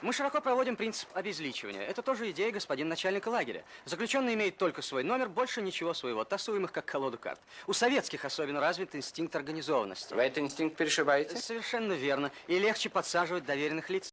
Мы широко проводим принцип обезличивания. Это тоже идея господина начальника лагеря. Заключенный имеет только свой номер, больше ничего своего. Тасуем их как колоду карт. У советских особенно развит инстинкт организованности. Вы этот инстинкт перешибаете? Совершенно верно. И легче подсаживать доверенных лиц.